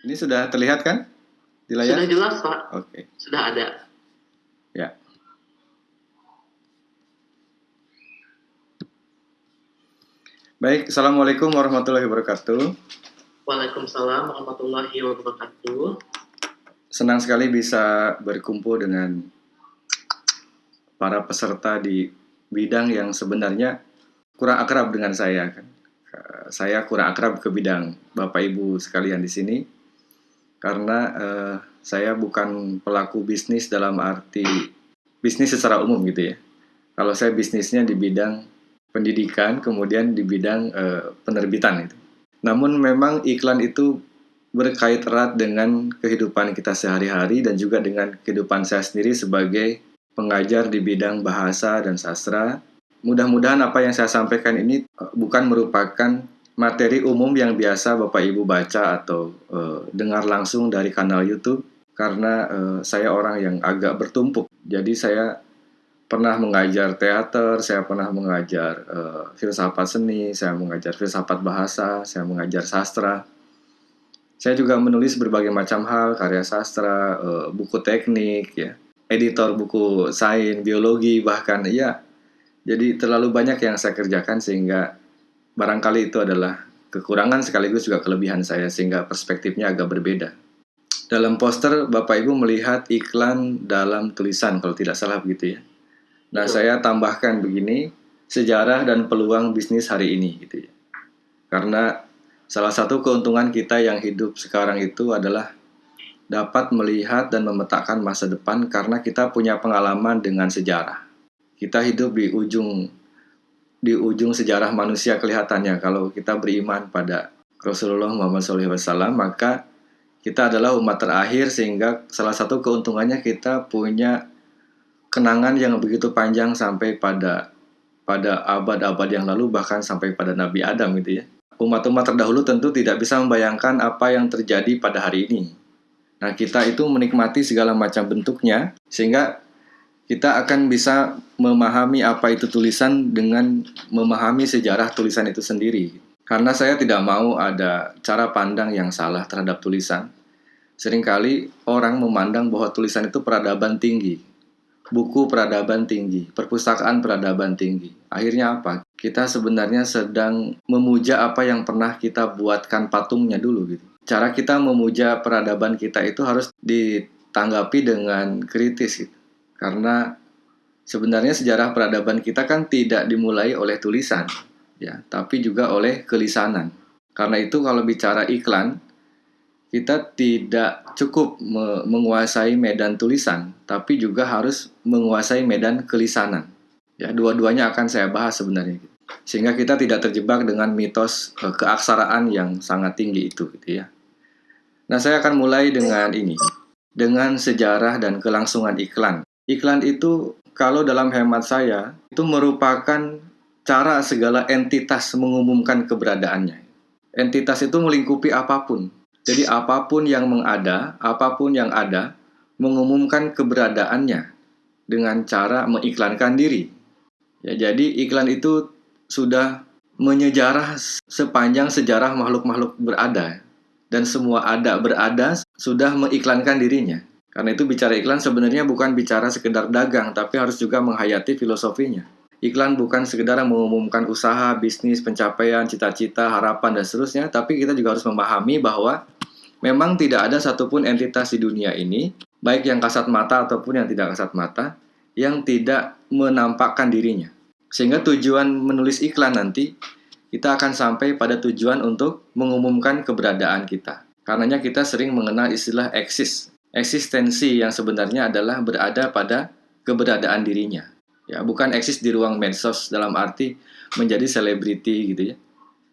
Ini sudah terlihat kan di layar? Sudah jelas, Pak. Oke. Sudah ada. Ya. Baik, Assalamualaikum warahmatullahi wabarakatuh. Waalaikumsalam warahmatullahi wabarakatuh. Senang sekali bisa berkumpul dengan para peserta di bidang yang sebenarnya kurang akrab dengan saya kan. Saya kurang akrab ke bidang Bapak Ibu sekalian di sini karena eh, saya bukan pelaku bisnis dalam arti bisnis secara umum gitu ya. Kalau saya bisnisnya di bidang pendidikan, kemudian di bidang uh, penerbitan itu. Namun memang iklan itu berkait erat dengan kehidupan kita sehari-hari dan juga dengan kehidupan saya sendiri sebagai pengajar di bidang bahasa dan sastra. Mudah-mudahan apa yang saya sampaikan ini uh, bukan merupakan materi umum yang biasa Bapak Ibu baca atau uh, dengar langsung dari kanal YouTube karena uh, saya orang yang agak bertumpuk. Jadi saya pernah mengajar teater, saya pernah mengajar uh, filsafat seni, saya mengajar filsafat bahasa, saya mengajar sastra. Saya juga menulis berbagai macam hal, karya sastra, uh, buku teknik, ya, editor buku sains, biologi, bahkan ya. Jadi terlalu banyak yang saya kerjakan sehingga barangkali itu adalah kekurangan sekaligus juga kelebihan saya sehingga perspektifnya agak berbeda. Dalam poster Bapak Ibu melihat iklan dalam tulisan kalau tidak salah begitu ya Nah, saya tambahkan begini, sejarah dan peluang bisnis hari ini gitu ya. Karena salah satu keuntungan kita yang hidup sekarang itu adalah dapat melihat dan memetakan masa depan karena kita punya pengalaman dengan sejarah. Kita hidup di ujung di ujung sejarah manusia kelihatannya kalau kita beriman pada Rasulullah Muhammad SAW maka kita adalah umat terakhir sehingga salah satu keuntungannya kita punya kenangan yang begitu panjang sampai pada pada abad-abad yang lalu bahkan sampai pada Nabi Adam gitu ya. Umat-umat terdahulu tentu tidak bisa membayangkan apa yang terjadi pada hari ini. Nah, kita itu menikmati segala macam bentuknya sehingga kita akan bisa memahami apa itu tulisan dengan memahami sejarah tulisan itu sendiri. Karena saya tidak mau ada cara pandang yang salah terhadap tulisan. Seringkali orang memandang bahwa tulisan itu peradaban tinggi, buku peradaban tinggi, perpustakaan peradaban tinggi. Akhirnya apa? Kita sebenarnya sedang memuja apa yang pernah kita buatkan patungnya dulu gitu. Cara kita memuja peradaban kita itu harus ditanggapi dengan kritis gitu. Karena sebenarnya sejarah peradaban kita kan tidak dimulai oleh tulisan ya, tapi juga oleh kelisanan. Karena itu kalau bicara iklan, kita tidak cukup me menguasai medan tulisan, tapi juga harus menguasai medan kelisanan. Ya, dua-duanya akan saya bahas sebenarnya. Sehingga kita tidak terjebak dengan mitos ke keaksaraan yang sangat tinggi itu gitu ya. Nah, saya akan mulai dengan ini. Dengan sejarah dan kelangsungan iklan. Iklan itu kalau dalam hemat saya itu merupakan cara segala entitas mengumumkan keberadaannya. Entitas itu melingkupi apa pun, jadi apa pun yang mengada, apa pun yang ada, mengumumkan keberadaannya dengan cara mengiklankan diri. Ya, jadi iklan itu sudah menyejarah sepanjang sejarah makhluk-makhluk berada dan semua ada berada sudah mengiklankan dirinya. Karena itu bicara iklan sebenarnya bukan bicara sekedar dagang tapi harus juga menghayati filosofinya. Iklan bukan sekedar mengumumkan usaha, bisnis, pencapaian, cita-cita, harapan, dan seterusnya, tapi kita juga harus memahami bahwa memang tidak ada satupun entitas di dunia ini, baik yang kasat mata ataupun yang tidak kasat mata, yang tidak menampakkan dirinya. Sehingga tujuan menulis iklan nanti, kita akan sampai pada tujuan untuk mengumumkan keberadaan kita. Karenanya kita sering mengenal istilah eksis, eksistensi yang sebenarnya adalah berada pada keberadaan dirinya. Ya bukan eksis di ruang medsos dalam arti menjadi selebriti gitu ya.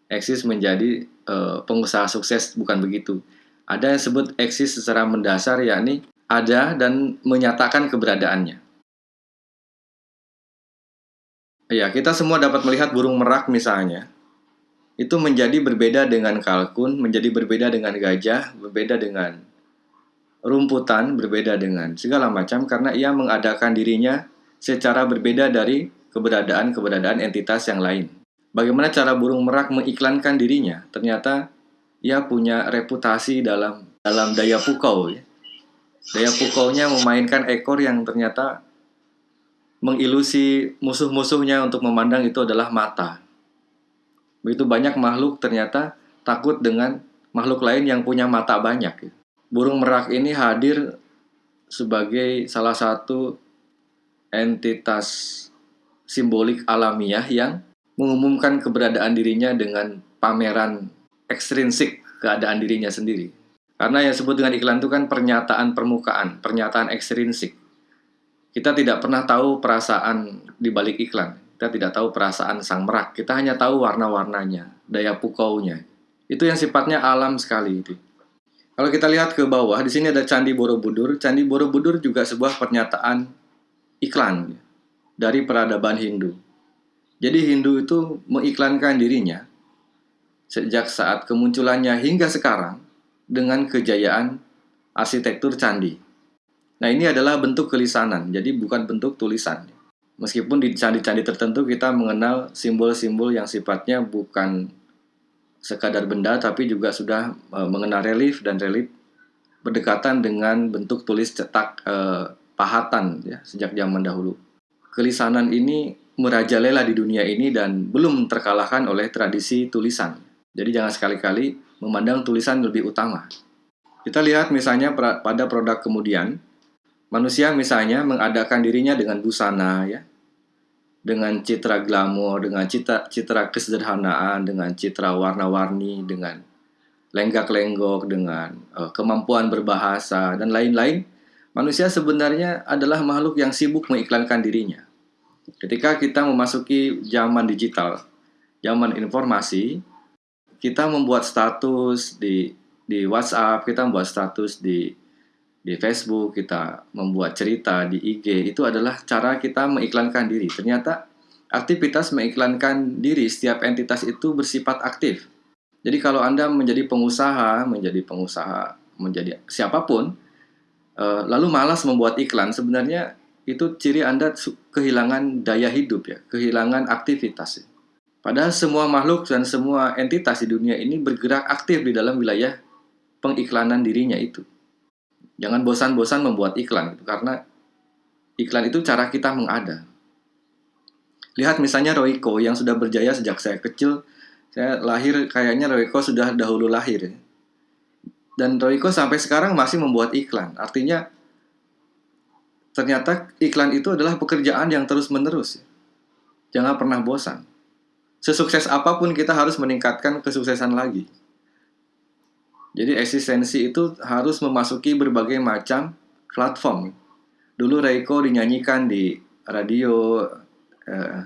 Eksis menjadi uh, pengusaha sukses bukan begitu. Ada yang sebut eksis secara mendasar yakni ada dan menyatakan keberadaannya. Ya kita semua dapat melihat burung merak misalnya. Itu menjadi berbeda dengan kalkun, menjadi berbeda dengan gajah, berbeda dengan rumputan, berbeda dengan segala macam karena ia mengadakan dirinya secara berbeda dari keberadaan-keberadaan entitas yang lain. Bagaimana cara burung merak mengiklankan dirinya? Ternyata ia punya reputasi dalam dalam daya pukau ya. Daya pukaunya memainkan ekor yang ternyata mengilusi musuh-musuhnya untuk memandang itu adalah mata. Begitu banyak makhluk ternyata takut dengan makhluk lain yang punya mata banyak. Burung merak ini hadir sebagai salah satu entitas simbolik alamiah yang mengumumkan keberadaan dirinya dengan pameran ekstrinsik keadaan dirinya sendiri. Karena yang disebut dengan iklan itu kan pernyataan permukaan, pernyataan ekstrinsik. Kita tidak pernah tahu perasaan di balik iklan. Kita tidak tahu perasaan sang merak. Kita hanya tahu warna-warnanya, daya pukaunya. Itu yang sifatnya alam sekali itu. Kalau kita lihat ke bawah, di sini ada Candi Borobudur. Candi Borobudur juga sebuah pernyataan iklan dari peradaban Hindu. Jadi Hindu itu mengiklankan dirinya sejak saat kemunculannya hingga sekarang dengan kejayaan arsitektur candi. Nah ini adalah bentuk kelisanan, jadi bukan bentuk tulisan. Meskipun di candi-candi tertentu kita mengenal simbol-simbol yang sifatnya bukan sekadar benda, tapi juga sudah e, mengenal relief dan relief berdekatan dengan bentuk tulis cetak e, pahatan ya sejak zaman dahulu. Kelisanan ini merajalela di dunia ini dan belum terkalahkan oleh tradisi tulisan. Jadi jangan sekali-kali memandang tulisan lebih utama. Kita lihat misalnya pada produk kemudian, manusia misalnya mengadakan dirinya dengan busana ya, dengan citra glamor, dengan citra, citra kesederhanaan, dengan citra warna-warni, dengan lenggak-lenggok, dengan uh, kemampuan berbahasa dan lain-lain. Manusia sebenarnya adalah makhluk yang sibuk mengiklankan dirinya. Ketika kita memasuki zaman digital, zaman informasi, kita membuat status di di WhatsApp, kita membuat status di di Facebook, kita membuat cerita di IG, itu adalah cara kita mengiklankan diri. Ternyata aktivitas mengiklankan diri setiap entitas itu bersifat aktif. Jadi kalau Anda menjadi pengusaha, menjadi pengusaha, menjadi siapa pun, eh, lalu malas membuat iklan, sebenarnya itu ciri Anda kehilangan daya hidup ya, kehilangan aktivitas. Padahal semua makhluk dan semua entitas di dunia ini bergerak aktif di dalam wilayah pengiklanan dirinya itu. Jangan bosan-bosan membuat iklan itu karena iklan itu cara kita mengada. Lihat misalnya Royco yang sudah berjaya sejak saya kecil, saya lahir kayaknya Royco sudah dahulu lahir. Ya. Dan Royco sampai sekarang masih membuat iklan. Artinya ternyata iklan itu adalah pekerjaan yang terus-menerus. Jangan pernah bosan. Sesukses apa pun kita harus meningkatkan kesuksesan lagi. Jadi eksistensi itu harus memasuki berbagai macam platform. Dulu Reiko dinyanyikan di radio eh,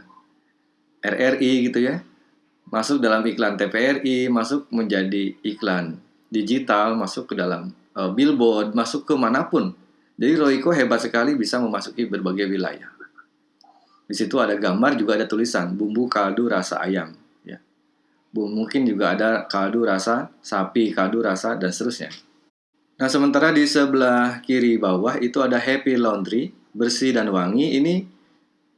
RRI gitu ya. Masuk dalam iklan TVRI, masuk menjadi iklan digital, masuk ke dalam uh, billboard, masuk ke mana pun jadi Royco hebat sekali bisa memasuki berbagai wilayah. Di situ ada gambar juga ada tulisan bumbu kaldu rasa ayam. Mungkin juga ada kaldu rasa sapi, kaldu rasa dan seterusnya. Nah sementara di sebelah kiri bawah itu ada Happy Laundry bersih dan wangi. Ini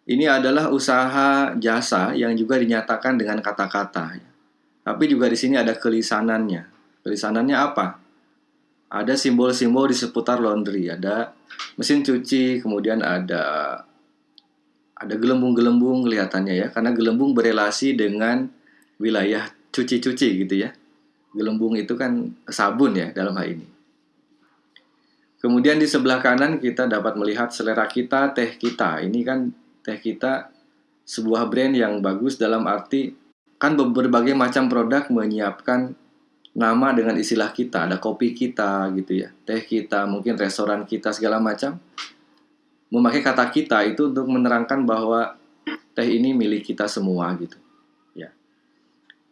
ini adalah usaha jasa yang juga dinyatakan dengan kata-kata. Tapi juga di sini ada kelisanannya. Kelisanannya apa? ada simbol-simbol di seputar laundry, ada mesin cuci, kemudian ada ada gelembung-gelembung kelihatannya ya, karena gelembung berelasi dengan wilayah cuci-cuci gitu ya. Gelembung itu kan sabun ya dalam hal ini. Kemudian di sebelah kanan kita dapat melihat selera kita, teh kita. Ini kan teh kita sebuah brand yang bagus dalam arti kan berbagai macam produk menyiapkan nama dengan istilah kita, ada kopi kita gitu ya, teh kita, mungkin restoran kita segala macam. Memakai kata kita itu untuk menerangkan bahwa teh ini milik kita semua gitu.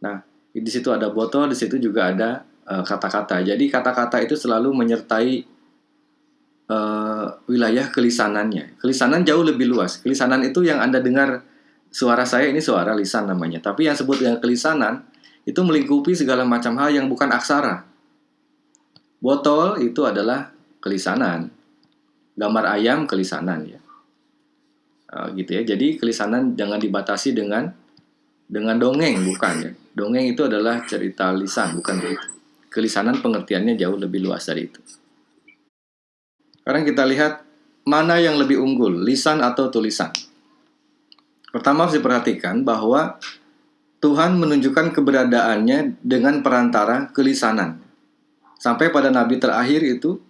Nah, di situ ada botol, di situ juga ada eh, kata-kata. Uh, Jadi kata-kata itu selalu menyertai uh, wilayah kelisanannya. Kelisanan jauh lebih luas. Kelisanan itu yang Anda dengar suara saya ini suara lisan namanya. Tapi yang sebut dengan kelisanan itu melingkupi segala macam hal yang bukan aksara. Botol itu adalah kelisanan. Gambar ayam kelisanan ya. Uh, gitu ya. Jadi kelisanan jangan dibatasi dengan dengan dongeng bukan ya. Dongeng itu adalah cerita lisan bukan begitu. Kelisanan pengertiannya jauh lebih luas dari itu. Sekarang kita lihat mana yang lebih unggul, lisan atau tulisan. Pertama harus diperhatikan bahwa Tuhan menunjukkan keberadaannya dengan perantara kelisanan. Sampai pada nabi terakhir itu,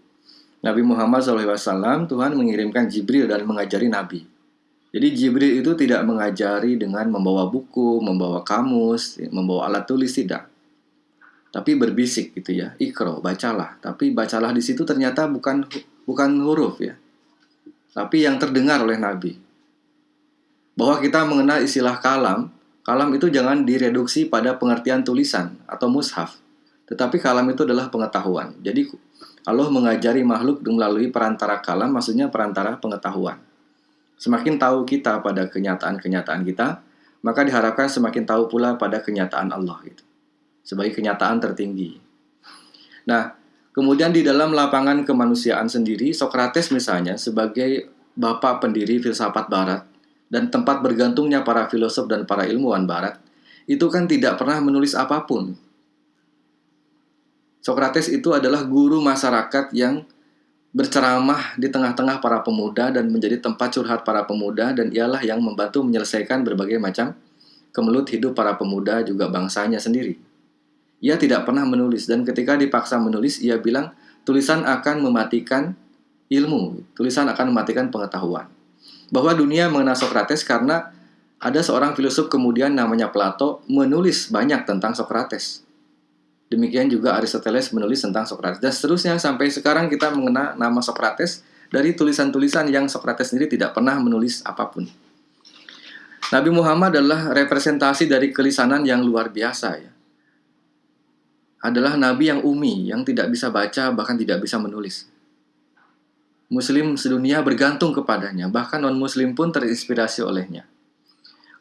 Nabi Muhammad SAW, Tuhan mengirimkan Jibril dan mengajari nabi. Jadi Jibril itu tidak mengajari dengan membawa buku, membawa kamus, membawa alat tulis tidak. Tapi berbisik gitu ya, ikro, bacalah. Tapi bacalah di situ ternyata bukan bukan huruf ya. Tapi yang terdengar oleh Nabi. Bahwa kita mengenal istilah kalam, kalam itu jangan direduksi pada pengertian tulisan atau mushaf tetapi kalam itu adalah pengetahuan. Jadi Allah mengajari makhluk melalui perantara kalam, maksudnya perantara pengetahuan. Semakin tahu kita pada kenyataan-kenyataan kita, maka diharapkan semakin tahu pula pada kenyataan Allah itu. Sebagai kenyataan tertinggi. Nah, kemudian di dalam lapangan kemanusiaan sendiri, Sokrates misalnya sebagai bapak pendiri filsafat barat dan tempat bergantungnya para filosof dan para ilmuwan barat, itu kan tidak pernah menulis apa pun Sokrates itu adalah guru masyarakat yang berceramah di tengah-tengah para pemuda dan menjadi tempat curhat para pemuda dan ialah yang membantu menyelesaikan berbagai macam kemelut hidup para pemuda juga bangsanya sendiri. Ia tidak pernah menulis dan ketika dipaksa menulis ia bilang tulisan akan mematikan ilmu, tulisan akan mematikan pengetahuan. Bahwa dunia mengenal Sokrates karena ada seorang filsuf kemudian namanya Plato menulis banyak tentang Sokrates. Demikian juga Aristoteles menulis tentang Sokrates. Dan seterusnya sampai sekarang kita mengenal nama Sokrates dari tulisan-tulisan yang Sokrates sendiri tidak pernah menulis apa pun. Nabi Muhammad adalah representasi dari kelisanan yang luar biasa ya. Adalah nabi yang umi, yang tidak bisa baca bahkan tidak bisa menulis. Muslim sedunia bergantung kepadanya, bahkan non-muslim pun terinspirasi olehnya.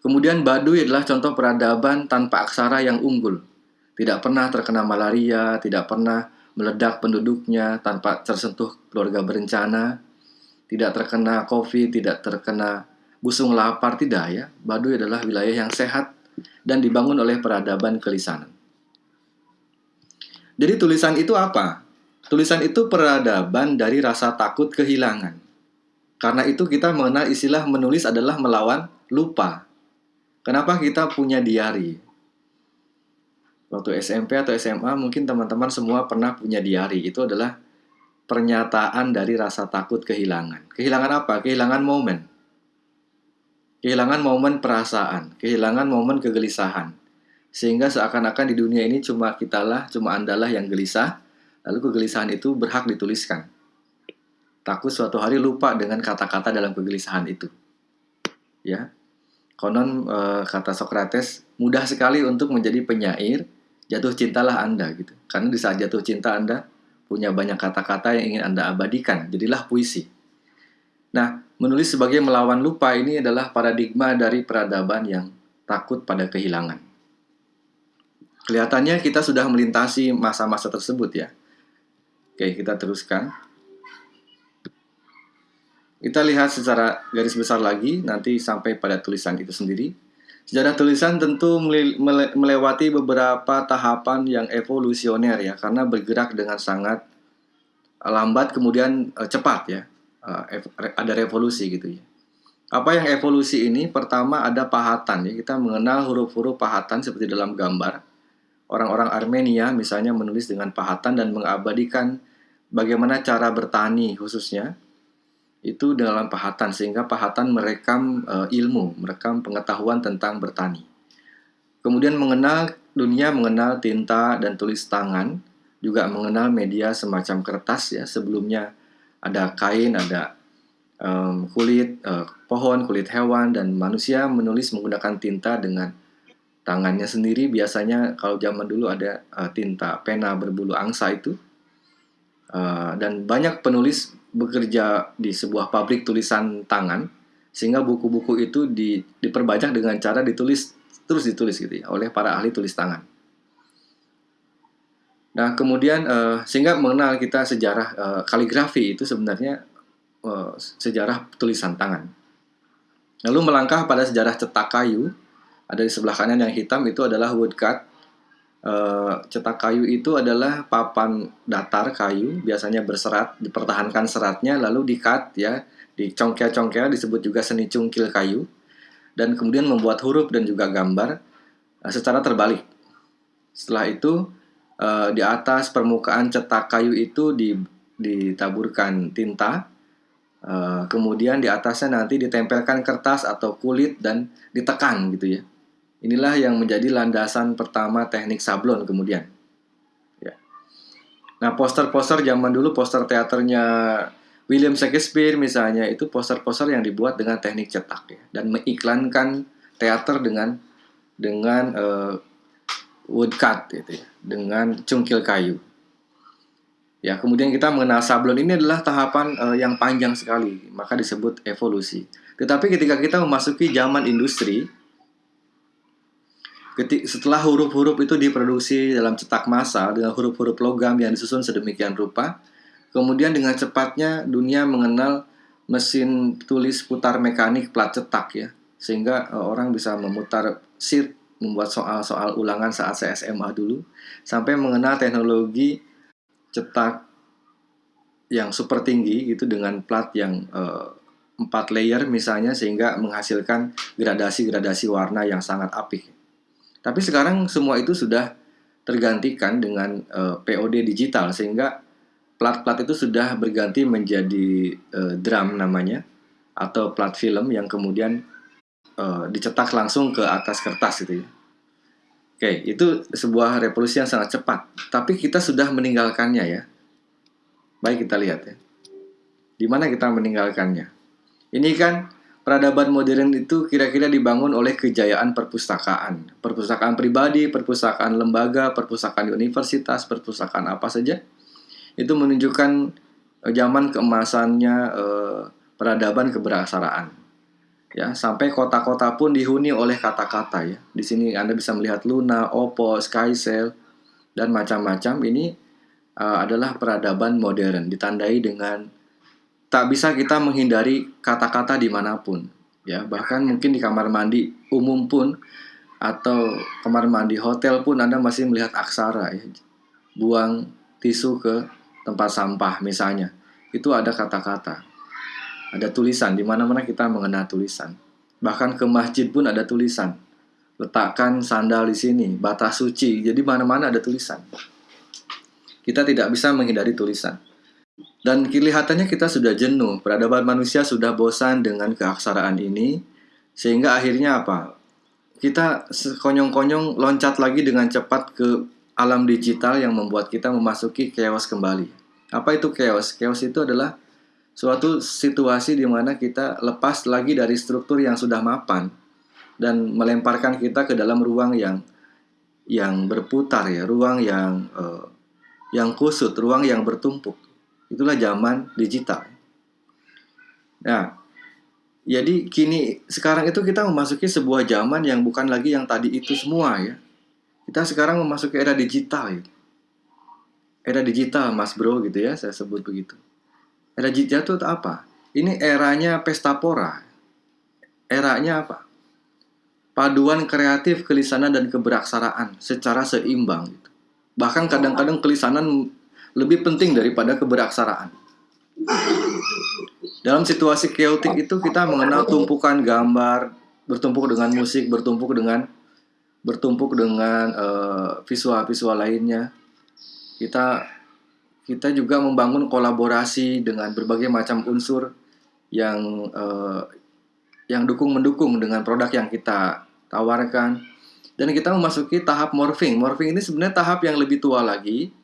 Kemudian Baduy adalah contoh peradaban tanpa aksara yang unggul tidak pernah terkena malaria, tidak pernah meledak penduduknya tanpa tersentuh keluarga berencana, tidak terkena COVID, tidak terkena busung lapar, tidak ya. Baduy adalah wilayah yang sehat dan dibangun oleh peradaban kelisanan. Jadi tulisan itu apa? Tulisan itu peradaban dari rasa takut kehilangan. Karena itu kita mengenal istilah menulis adalah melawan lupa. Kenapa kita punya diary? Waktu SMP atau SMA mungkin teman-teman semua pernah punya diary itu adalah pernyataan dari rasa takut kehilangan. Kehilangan apa? Kehilangan momen. Kehilangan momen perasaan. Kehilangan momen kegelisahan. Sehingga seakan-akan di dunia ini cuma kitalah cuma andalah yang gelisah. Lalu kegelisahan itu berhak dituliskan. Takut suatu hari lupa dengan kata-kata dalam kegelisahan itu. Ya. Konon e, kata Socrates mudah sekali untuk menjadi penyair jatuh cintalah Anda gitu. Karena di saat jatuh cinta Anda punya banyak kata-kata yang ingin Anda abadikan, jadilah puisi. Nah, menulis sebagai melawan lupa ini adalah paradigma dari peradaban yang takut pada kehilangan. Kelihatannya kita sudah melintasi masa-masa tersebut ya. Oke, kita teruskan. Kita lihat secara garis besar lagi nanti sampai pada tulisan itu sendiri. Sejarah tulisan tentu melewati beberapa tahapan yang evolusioner ya, karena bergerak dengan sangat lambat kemudian uh, cepat ya, uh, ada revolusi gitu ya. Apa yang evolusi ini? Pertama ada pahatan ya, kita mengenal huruf-huruf pahatan seperti dalam gambar. Orang-orang Armenia misalnya menulis dengan pahatan dan mengabadikan bagaimana cara bertani khususnya itu dalam pahatan sehingga pahatan merekam uh, ilmu, merekam pengetahuan tentang bertani. Kemudian mengenal dunia mengenal tinta dan tulis tangan, juga mengenal media semacam kertas ya. Sebelumnya ada kain, ada um, kulit uh, pohon, kulit hewan dan manusia menulis menggunakan tinta dengan tangannya sendiri. Biasanya kalau zaman dulu ada uh, tinta pena berbulu angsa itu. Uh, dan banyak penulis bekerja di sebuah pabrik tulisan tangan sehingga buku-buku itu di, diperbanyak dengan cara ditulis terus ditulis gitu ya oleh para ahli tulis tangan. Nah kemudian uh, sehingga mengenal kita sejarah uh, kaligrafi itu sebenarnya uh, sejarah tulisan tangan. Lalu melangkah pada sejarah cetak kayu ada di sebelah kanan yang hitam itu adalah woodcut Eh, cetak kayu itu adalah papan datar kayu, biasanya berserat, dipertahankan seratnya, lalu dikat ya, dicongkel-congkel disebut juga seni cungkil kayu, dan kemudian membuat huruf dan juga gambar uh, secara terbalik. Setelah itu uh, di atas permukaan cetak kayu itu ditaburkan tinta, kemudian di atasnya nanti ditempelkan kertas atau kulit dan ditekan gitu ya Inilah yang menjadi landasan pertama teknik sablon kemudian. Ya. Nah, poster-poster zaman dulu, poster teaternya William Shakespeare misalnya, itu poster-poster yang dibuat dengan teknik cetak ya, dan mengiklankan teater dengan dengan uh, woodcut gitu ya, dengan cungkil kayu. Ya, kemudian kita mengenal sablon ini adalah tahapan uh, yang panjang sekali, maka disebut evolusi. Tetapi ketika kita memasuki zaman industri, setelah huruf-huruf itu diproduksi dalam cetak massa dengan huruf-huruf logam yang disusun sedemikian rupa, kemudian dengan cepatnya dunia mengenal mesin tulis putar mekanik plat cetak ya, sehingga uh, orang bisa memutar sheet membuat soal-soal ulangan saat SMA dulu, sampai mengenal teknologi cetak yang super tinggi gitu dengan plat yang uh, empat layer misalnya sehingga menghasilkan gradasi-gradasi warna yang sangat apik. Tapi sekarang semua itu sudah tergantikan dengan uh, eh, POD digital sehingga plat-plat itu sudah berganti menjadi uh, drum namanya atau plat film yang kemudian uh, dicetak langsung ke atas kertas gitu ya. Oke, itu sebuah revolusi yang sangat cepat. Tapi kita sudah meninggalkannya ya. Baik kita lihat ya. Di mana kita meninggalkannya? Ini kan peradaban modern itu kira-kira dibangun oleh kejayaan perpustakaan. Perpustakaan pribadi, perpustakaan lembaga, perpustakaan universitas, perpustakaan apa saja. Itu menunjukkan eh, zaman keemasannya eh, peradaban keberaksaraan. Ya, sampai kota-kota pun dihuni oleh kata-kata ya. Di sini Anda bisa melihat Luna, Oppo, Skycell dan macam-macam ini uh, adalah peradaban modern ditandai dengan tak bisa kita menghindari kata-kata di mana pun ya. Bahkan mungkin di kamar mandi umum pun atau kamar mandi hotel pun anda masih melihat aksara ya. Buang tisu ke tempat sampah misalnya. Itu ada kata-kata. Ada tulisan di mana-mana kita mengenal tulisan. Bahkan ke masjid pun ada tulisan. Letakkan sandal di sini batas suci. Jadi mana-mana ada tulisan. Kita tidak bisa menghindari tulisan dan kelihatannya kita sudah jenuh, peradaban manusia sudah bosan dengan keaksaraan ini, sehingga akhirnya apa? Kita konyong-konyong loncat lagi dengan cepat ke alam digital yang membuat kita memasuki chaos kembali. Apa itu chaos? Chaos itu adalah suatu situasi di mana kita lepas lagi dari struktur yang sudah mapan dan melemparkan kita ke dalam ruang yang yang berputar ya, ruang yang uh, yang kusut, ruang yang bertumpuk. Itulah zaman digital. Nah, jadi kini sekarang itu kita memasuki sebuah zaman yang bukan lagi yang tadi itu semua ya. Kita sekarang memasuki era digital ya. Era digital Mas Bro gitu ya, saya sebut begitu. Era digital itu apa? Ini eranya pesta pora. Eranya apa? Paduan kreatif, kelisanan dan keberaksaraan secara seimbang gitu. Bahkan kadang-kadang kelisanan lebih penting daripada keberaksaraan. Dalam situasi chaotic itu kita mengenal tumpukan gambar, bertumpuk dengan musik, bertumpuk dengan bertumpuk dengan visual-visual uh, lainnya. Kita kita juga membangun kolaborasi dengan berbagai macam unsur yang uh, yang dukung mendukung dengan produk yang kita tawarkan dan kita memasuki tahap morphing. Morphing ini sebenarnya tahap yang lebih tua lagi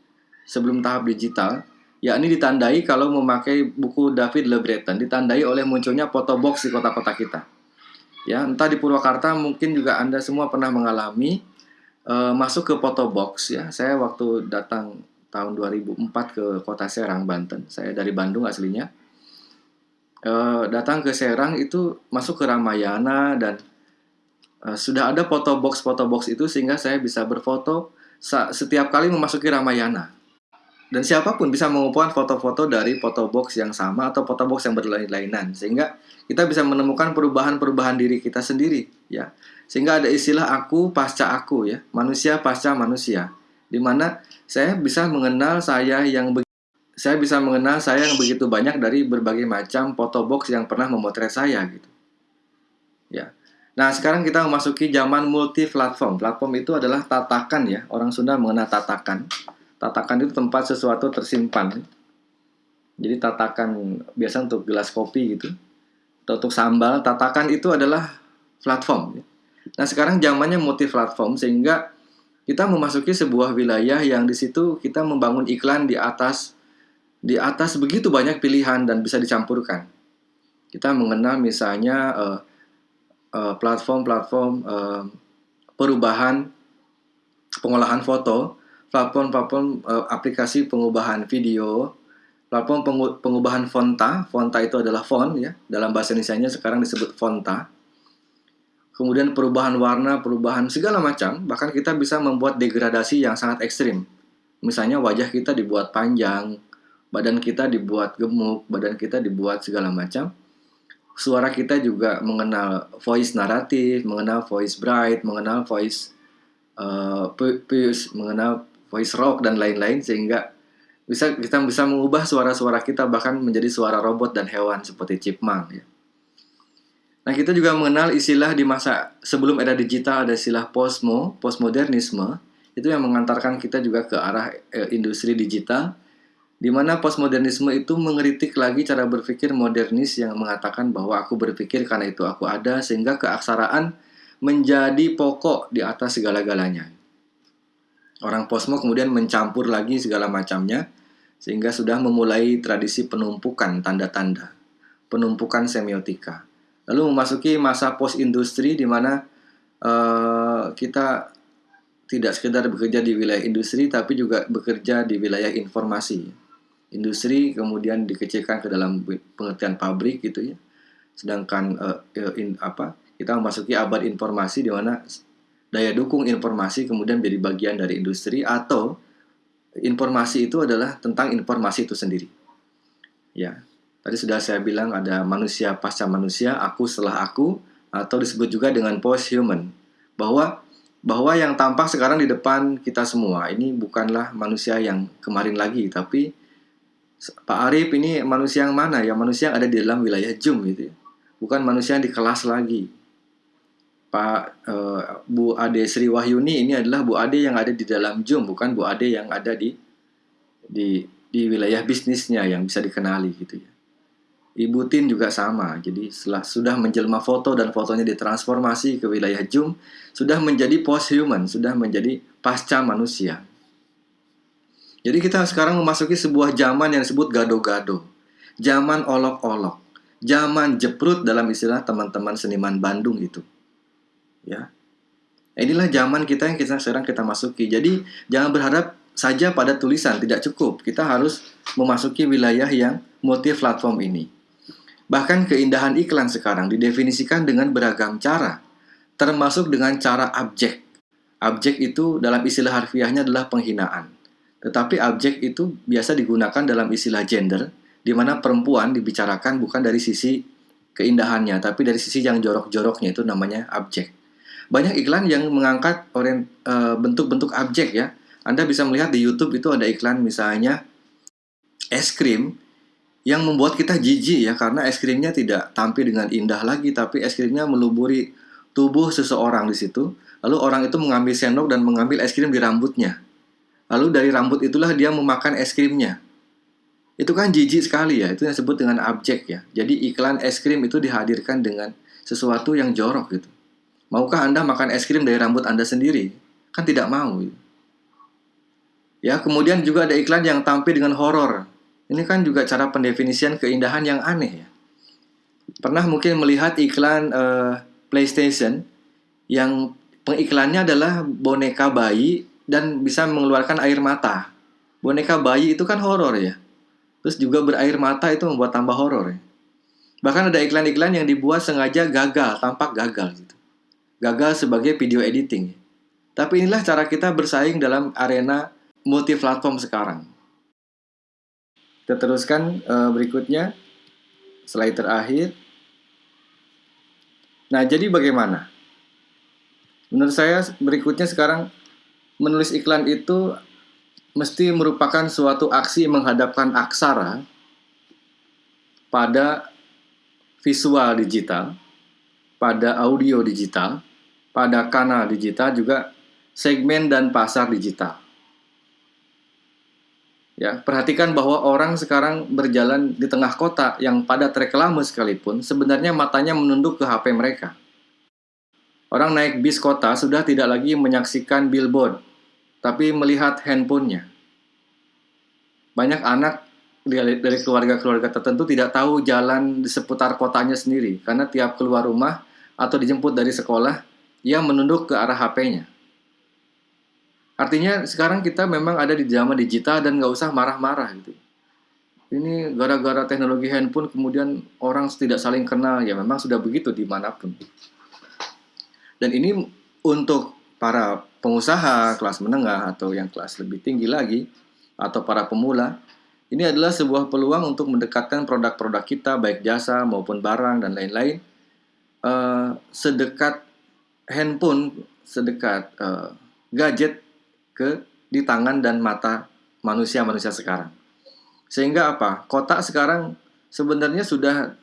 sebelum tahap digital, yakni ditandai kalau memakai buku David Le Breton, ditandai oleh munculnya foto box di kota-kota kita. Ya, entah di Purwakarta mungkin juga Anda semua pernah mengalami uh, masuk ke foto box ya. Saya waktu datang tahun 2004 ke kota Serang, Banten. Saya dari Bandung aslinya. Uh, datang ke Serang itu masuk ke Ramayana dan uh, sudah ada foto box foto box itu sehingga saya bisa berfoto setiap kali memasuki Ramayana dan siapa pun bisa mengumpulkan foto-foto dari foto box yang sama atau foto box yang berlain-lainan sehingga kita bisa menemukan perubahan-perubahan diri kita sendiri ya. Sehingga ada istilah aku pasca aku ya. Manusia pasca manusia. Di mana saya bisa mengenal saya yang saya bisa mengenal saya yang begitu banyak dari berbagai macam foto box yang pernah memotret saya gitu. Ya. Nah sekarang kita memasuki zaman multi platform platform itu adalah tatakan ya. Orang Sunda mengenal tatakan tatakan itu tempat sesuatu tersimpan. Jadi tatakan biasa untuk gelas kopi gitu. Atau untuk sambal, tatakan itu adalah platform. Nah sekarang zamannya multi platform sehingga kita memasuki sebuah wilayah yang di situ kita membangun iklan di atas di atas begitu banyak pilihan dan bisa dicampurkan. Kita mengenal misalnya uh, uh, platform-platform uh, perubahan pengolahan foto platform-platform uh, aplikasi pengubahan video, platform pengu pengubahan fonta, fonta itu adalah font ya, dalam bahasa Indonesia sekarang disebut fonta. Kemudian perubahan warna, perubahan segala macam, bahkan kita bisa membuat degradasi yang sangat ekstrim. Misalnya wajah kita dibuat panjang, badan kita dibuat gemuk, badan kita dibuat segala macam. Suara kita juga mengenal voice naratif, mengenal voice bright, mengenal voice uh, mengenal voice rock dan lain-lain sehingga bisa kita bisa mengubah suara-suara kita bahkan menjadi suara robot dan hewan seperti chipmunk ya. Nah, kita juga mengenal istilah di masa sebelum era digital ada istilah postmo, postmodernisme, itu yang mengantarkan kita juga ke arah e, industri digital di mana postmodernisme itu mengeritik lagi cara berpikir modernis yang mengatakan bahwa aku berpikir karena itu aku ada sehingga keaksaraan menjadi pokok di atas segala-galanya. Orang Posmo kemudian mencampur lagi segala macamnya sehingga sudah memulai tradisi penumpukan tanda-tanda, penumpukan semiotika. Lalu memasuki masa post industri di mana uh, kita tidak sekedar bekerja di wilayah industri tapi juga bekerja di wilayah informasi. Industri kemudian dikecilkan ke dalam pengertian pabrik gitu ya. Sedangkan uh, in, apa? Kita memasuki abad informasi di mana daya dukung informasi kemudian menjadi bagian dari industri atau informasi itu adalah tentang informasi itu sendiri. Ya, tadi sudah saya bilang ada manusia pasca manusia, aku setelah aku, atau disebut juga dengan post human, bahwa bahwa yang tampak sekarang di depan kita semua ini bukanlah manusia yang kemarin lagi, tapi Pak Arif ini manusia yang mana? Ya manusia yang ada di dalam wilayah Jum gitu ya. Bukan manusia yang di kelas lagi. Pak uh, Bu Ade Sri Wahyuni ini adalah Bu Ade yang ada di dalam Zoom, bukan Bu Ade yang ada di di di wilayah bisnisnya yang bisa dikenali gitu ya. Ibu Tin juga sama. Jadi setelah sudah menjelma foto dan fotonya ditransformasi ke wilayah Zoom, sudah menjadi post human, sudah menjadi pasca manusia. Jadi kita sekarang memasuki sebuah zaman yang disebut gado-gado. Zaman olok-olok. Zaman jeprut dalam istilah teman-teman seniman Bandung itu ya. Inilah zaman kita yang kita sekarang kita masuki. Jadi jangan berharap saja pada tulisan tidak cukup. Kita harus memasuki wilayah yang multi platform ini. Bahkan keindahan iklan sekarang didefinisikan dengan beragam cara termasuk dengan cara abjek. Abjek itu dalam istilah harfiahnya adalah penghinaan. Tetapi abjek itu biasa digunakan dalam istilah gender di mana perempuan dibicarakan bukan dari sisi keindahannya tapi dari sisi yang jorok-joroknya itu namanya abjek banyak iklan yang mengangkat eh, bentuk-bentuk abjek ya. Anda bisa melihat di YouTube itu ada iklan misalnya es krim yang membuat kita jijik ya karena es krimnya tidak tampil dengan indah lagi tapi es krimnya meluburi tubuh seseorang di situ. Lalu orang itu mengambil sendok dan mengambil es krim di rambutnya. Lalu dari rambut itulah dia memakan es krimnya. Itu kan jijik sekali ya, itu yang disebut dengan abjek ya. Jadi iklan es krim itu dihadirkan dengan sesuatu yang jorok gitu. Maukah Anda makan es krim dari rambut Anda sendiri? Kan tidak mau. Ya, kemudian juga ada iklan yang tampil dengan horor. Ini kan juga cara pendefinisian keindahan yang aneh ya. Pernah mungkin melihat iklan uh, PlayStation yang pengiklannya adalah boneka bayi dan bisa mengeluarkan air mata. Boneka bayi itu kan horor ya. Terus juga berair mata itu membuat tambah horor ya. Bahkan ada iklan-iklan yang dibuat sengaja gagal, tampak gagal gitu gagal sebagai video editing. Tapi inilah cara kita bersaing dalam arena multi platform sekarang. Kita teruskan uh, berikutnya. Slide terakhir. Nah, jadi bagaimana? Menurut saya berikutnya sekarang menulis iklan itu mesti merupakan suatu aksi menghadapkan aksara pada visual digital, pada audio digital, pada kanal digital juga segmen dan pasar digital. Ya, perhatikan bahwa orang sekarang berjalan di tengah kota yang pada reklame sekalipun, sebenarnya matanya menunduk ke HP mereka. Orang naik bis kota sudah tidak lagi menyaksikan billboard, tapi melihat handphonenya. Banyak anak dari keluarga-keluarga tertentu tidak tahu jalan di seputar kotanya sendiri, karena tiap keluar rumah atau dijemput dari sekolah, ia menunduk ke arah HP-nya. Artinya sekarang kita memang ada di zaman digital dan nggak usah marah-marah gitu. Ini gara-gara teknologi handphone kemudian orang tidak saling kenal ya memang sudah begitu di mana pun. Dan ini untuk para pengusaha kelas menengah atau yang kelas lebih tinggi lagi atau para pemula ini adalah sebuah peluang untuk mendekatkan produk-produk kita baik jasa maupun barang dan lain-lain uh, sedekat handphone, sedekat uh, gadget ke di tangan dan mata manusia-manusia sekarang. Sehingga apa? Kota sekarang sebenarnya sudah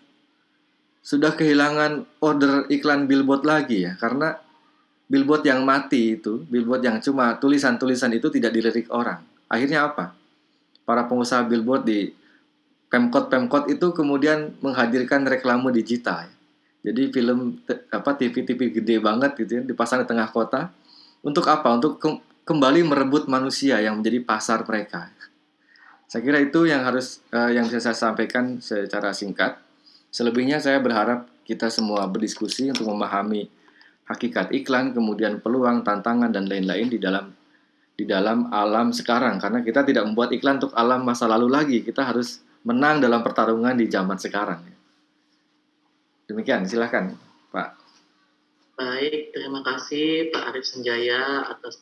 sudah kehilangan order iklan billboard lagi ya karena billboard yang mati itu, billboard yang cuma tulisan-tulisan itu tidak dilirik orang. Akhirnya apa? Para pengusaha billboard di Pemkot-pemkot itu kemudian menghadirkan reklame digital. Jadi film apa TV-TV gede banget gitu ya dipasang di tengah kota. Untuk apa? Untuk kembali merebut manusia yang menjadi pasar mereka. Saya kira itu yang harus uh, yang bisa saya sampaikan secara singkat. Selebihnya saya berharap kita semua berdiskusi untuk memahami hakikat iklan, kemudian peluang, tantangan dan lain-lain di dalam di dalam alam sekarang karena kita tidak membuat iklan untuk alam masa lalu lagi. Kita harus menang dalam pertarungan di zaman sekarang. Demikian, silahkan Pak. Baik, terima kasih Pak Arif Senjaya atas